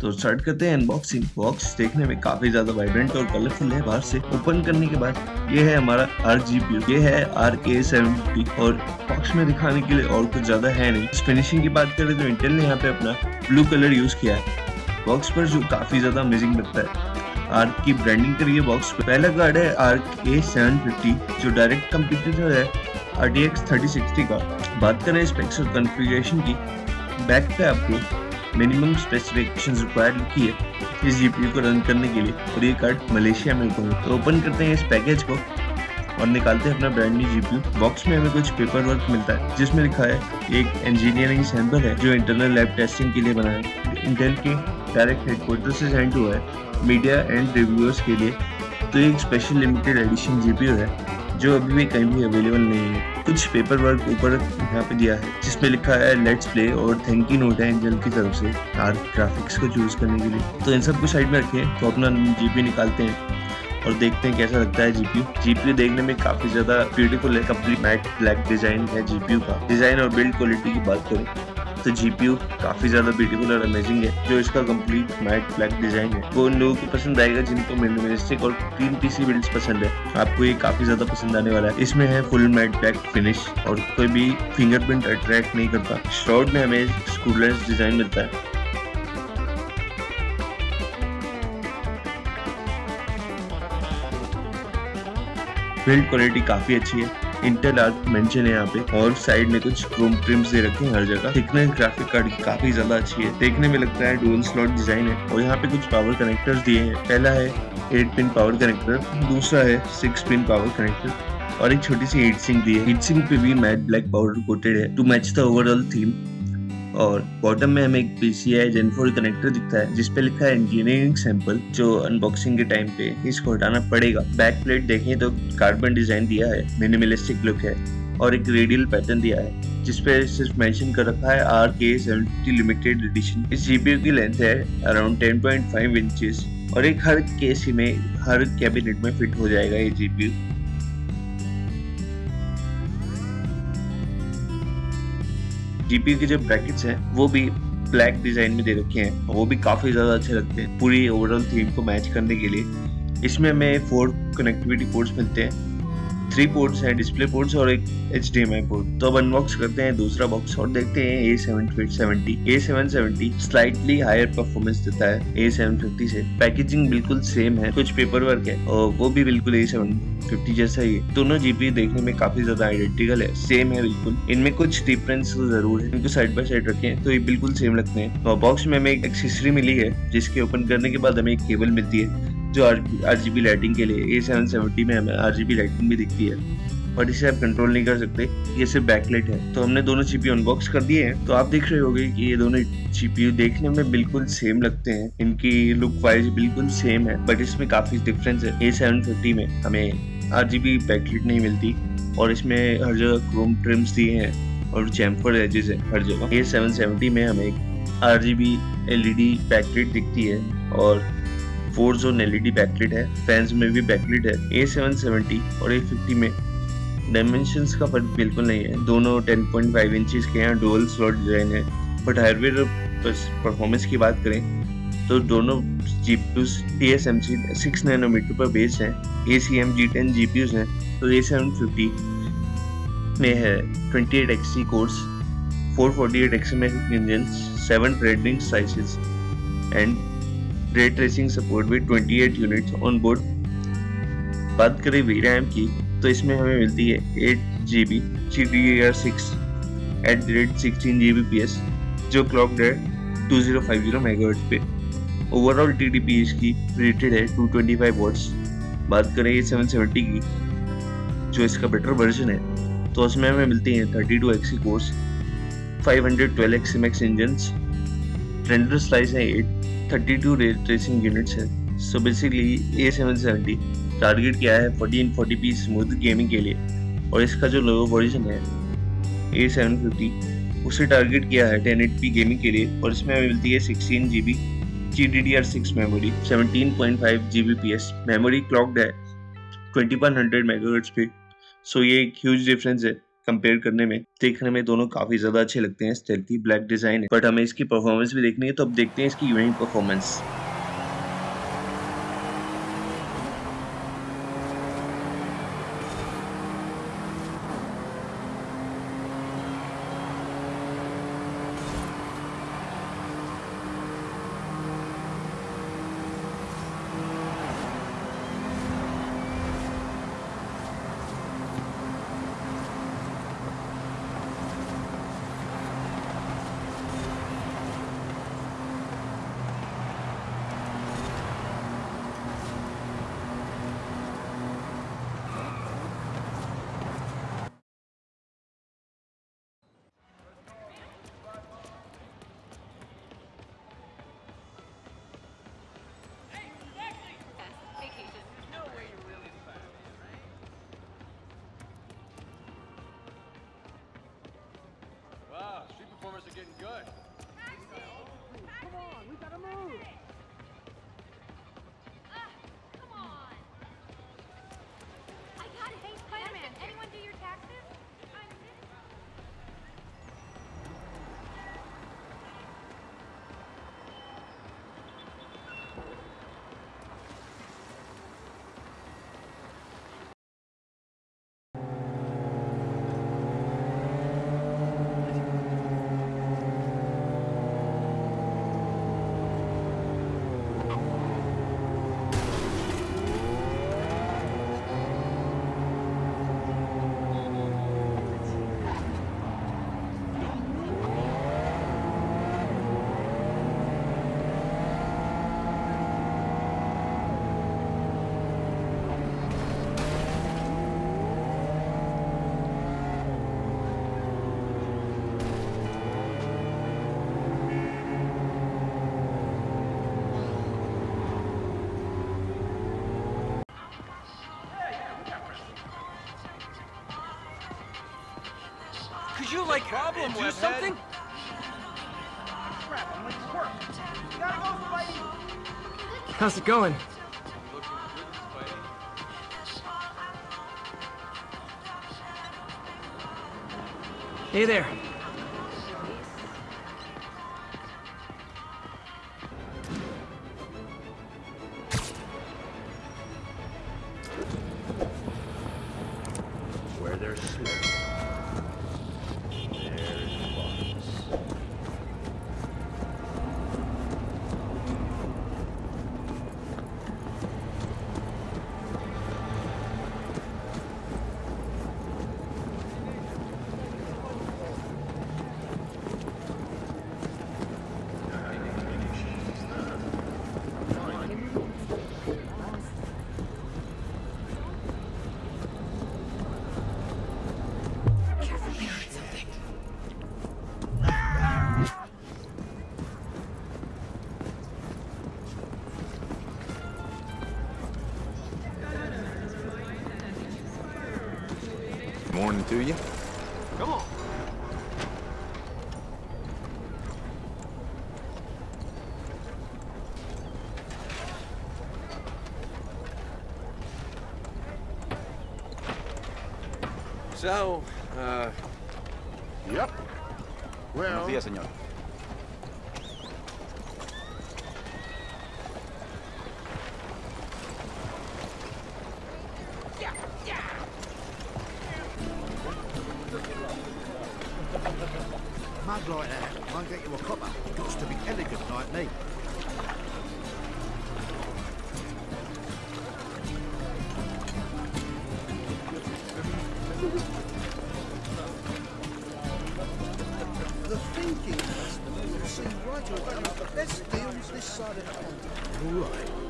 तो स्टार्ट करते हैं अनबॉक्सिंग बॉक्स देखने में काफ़ी ज़्यादा वाइब्रेंट और कलरफुल है बाहर से. ओपन करने के बाद ये है हमारा आर जी पी ये है आर के सेवेंटी और बॉक्स में दिखाने के लिए और कुछ ज़्यादा है नहीं. फिनिशिंग की बात करें तो इंटेल ने यहाँ पे अपना ब्लू कलर यूज़ किया है. बॉक्स पर जो काफ़ी ज़्यादा अमेजिंग लगता है. आर की ब्रांडिंग करी है बॉक्स पे. पहला कार्ड है आर के सेवन फिफ्टी जो डायरेक्ट कंप्यूटर है R T X thirty sixty का. बात करें स्पेक्स और कन्फिग्रेशन की. बैक पे आपको मिनिमम स्पेसिफिकेशन रिक्वायर्ड लिखी है इस जीपीयू को रन करने के लिए और ये कार्ड मलेशिया में ओपन तो ओपन करते हैं इस पैकेज को और निकालते हैं अपना ब्रांड न्यू जीपीयू बॉक्स में हमें कुछ पेपर वर्क मिलता है, जिसमें लिखा है, एक इंजीनियरिंग सैंपल है, जो इंटरनल लैब टेस्टिंग के लिए बना है। इंटेल के डायरेक्ट हेडक्वार्टर से सेंड हुआ है मीडिया एंड रिव्यूअर्स के लिए। तो एक स्पेशल लिमिटेड एडिशन जीपीयू है, जो अभी भी कहीं भी अवेलेबल नहीं है। कुछ पेपर वर्क ऊपर यहाँ पे दिया है, जिसमें लिखा है लेट्स प्ले और थैंक यू नोट है एंजल की तरफ़ से कार ग्राफिक्स को चूज़ करने के लिए। तो इन सबको साइड में रखे तो अपना जीपी निकालते हैं और देखते हैं कैसा लगता है जीपी जीपी देखने में काफ़ी ज़्यादा ब्यूटीफुल है कंप्लीट मैट ब्लैक डिज़ाइन है जीपीयू का। डिज़ाइन और बिल्ड क्वालिटी की बात करें तो जीपीयू काफ़ी ज़्यादा ब्यूटीफुल और अमेजिंग है, जो इसका कंप्लीट मैट ब्लैक डिज़ाइन है। वो उन लोगों को पसंद आएगा जिनको मिनिमलिस्टिक और क्लीन पीसी बिल्ड्स पसंद है। आपको ये काफ़ी ज़्यादा पसंद आने वाला है। इसमें है फुल मैट ब्लैक फिनिश और कोई भी फिंगरप्रिंट अट्रैक्ट नहीं करता। शॉर्ट में हमें स्कूलर्स डिज़ाइन मिलता है। बिल्ड क्वालिटी काफ़ी अच्छी है। इंटेल आर्क मेंशन है यहाँ पे। और साइड में कुछ क्रोम ट्रिम्स दे रखे हैं हर जगह। थिकनेस ग्राफिक कार्ड की काफ़ी ज़्यादा अच्छी है। देखने में लगता है डुअल स्लॉट डिज़ाइन है। और यहाँ पे कुछ पावर कनेक्टर्स दिए हैं। पहला है एट पिन पावर कनेक्टर दूसरा है सिक्स पिन पावर कनेक्टर और एक छोटी सी हीट सिंक दी है। हीट सिंक पे भी मैट ब्लैक पाउडर कोटेड है। To match the overall theme और बॉटम में हमें एक पीसीआई जेन फोर कनेक्टर दिखता है जिसपे लिखा है इंजीनियरिंग सैंपल जो अनबॉक्सिंग के टाइम पे इसको हटाना पड़ेगा। बैक प्लेट देखें तो कार्बन डिज़ाइन दिया है मिनिमलिस्टिक लुक है, और एक रेडियल पैटर्न दिया है जिसपे सिर्फ़ मेंशन कर रखा है Arc seventy limited edition इस जीपीयू की लेंथ है अराउंड 10.5 इंचेस और एक हर केस में, हर कैबिनेट में फिट हो जाएगा ये जीपीयू जीपीयू के जो ब्रैकेट्स हैं, वो भी ब्लैक डिज़ाइन में दे रखे हैं। वो भी काफ़ी ज़्यादा अच्छे लगते हैं, पूरी ओवरऑल थीम को मैच करने के लिए। इसमें हमें फोर कनेक्टिविटी पोर्ट्स मिलते हैं। थ्री पोर्ट्स हैं डिस्प्ले पोर्ट्स और एक H D M I port तो अब अनबॉक्स करते हैं दूसरा बॉक्स और देखते हैं A seven seventy A seven slightly higher performance देता है ए सेवन फिफ्टी से. पैकेजिंग बिल्कुल सेम है, कुछ पेपर वर्क है और वो भी बिल्कुल ए सेवन फिफ्टी जैसा ही है. दोनों जीपी देखने में काफ़ी ज़्यादा आइडेंटिकल है सेम है बिल्कुल. इनमें कुछ डिफरेंस ज़रूर है, इनको साइड बाय साइड रखे तो ये बिल्कुल सेम लगते हैं. तो बॉक्स में हमें एक एक्सेसरी मिली है, जिसके ओपन करने के बाद हमें एक केबल मिलती है. जो आर जी लाइटिंग के लिए ए सेवन सेवेंटी में हमें आर जी लाइटिंग भी दिखती है। बट इसे आप कंट्रोल नहीं कर सकते, ये सिर्फ़ बैकलाइट है। तो हमने दोनों सीपीयू अनबॉक्स कर दिए हैं। तो आप देख रहे होंगे कि ये दोनों सीपीयू देखने में बिल्कुल सेम लगते हैं। इनकी लुक वाइज बिल्कुल सेम है बट इसमें काफ़ी डिफरेंस है। ए सेवन फिफ्टी में हमें आर जी बी बैकलाइट नहीं मिलती, और इसमें हर जगह क्रोम ट्रिम्स दिए हैं, और चैम्फर एजेस है हर जगह। ए सेवन सेवेंटी में हमें R G B L E D backlight दिखती है, और फोर जोन एलईडी बैकलिट है फैंस में भी बैकलिट है ए सेवन सेवेंटी और ए फिफ्टी में डायमेंशन का फ़र्क बिल्कुल नहीं है। दोनों 10.5 इंचेस के हैं डुअल स्लॉट डिज़ाइन है। बट हार्डवेयर परफॉर्मेंस की बात करें तो दोनों GPUs T S M C six nanometer पर बेस हैं A C M G ten G P Us हैं तो ए सेवन फिफ्टी में है twenty eight X cores four forty eight X M engine seven trading sizes and ray tracing support with 28 units on board बात करें V RAM की तो इसमें हमें मिलती है eight G B G D R six at the rate sixteen G B P S जो clock है two zero five zero megahertz पे. ओवरऑल टी डी पी इसकी रेटेड है टू ट्वेंटी फाइव वॉट्स बात करें ये सेवन सेवेंटी की, जो इसका बेटर वर्जन है तो उसमें हमें मिलती हैं thirty two Xe cores five hundred twelve X M X engine render slice है eight thirty two tracing units है। So basically A seven seventy target किया है? Fourteen forty p smooth gaming के लिए। और इसका जो लो वर्जन है ए सेवन फिफ्टी उसे टारगेट किया है टेन एट पी गेमिंग के लिए। और इसमें मिलती है sixteen G B G D D R six memory seventeen point five G B P S memory clocked है ट्वेंटी वन हंड्रेड मेगाहर्ट्ज पे सो ये एक ह्यूज डिफरेंस है। कंपेयर करने में, देखने में दोनों काफ़ी ज़्यादा अच्छे लगते हैं। स्टेल्थी ब्लैक डिज़ाइन बट हमें इसकी परफॉर्मेंस भी देखनी है तो अब देखते हैं इसकी unit performance good. Come on, we gotta move. Could you, like, problem, do something? How's it going? Hey there. Morning to you. Come on. So, uh, Yep. Well, Buenos días, señor. Mug like that won't get you a copper. Got to be elegant like me. The thinking customer will see right away the best deals this side of the pond. Right.